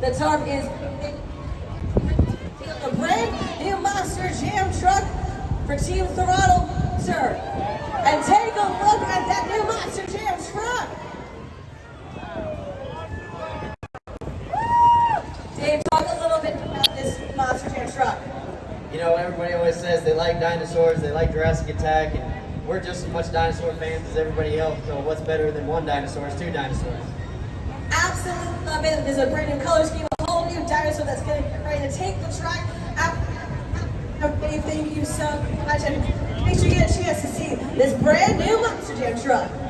The tarp is a brand new Monster Jam truck for Team Throttle, sir. And take a look at that new Monster Jam truck. Dave, a little bit about this Monster Jam truck. You know, everybody always says they like dinosaurs, they like Jurassic Attack, and we're just as much dinosaur fans as everybody else. So what's better than one dinosaur is two dinosaurs. There's a brand new color scheme, a whole new dinosaur that's to ready to take the track. Everybody, thank you so much. And make sure you get a chance to see this brand new Monster Jam truck.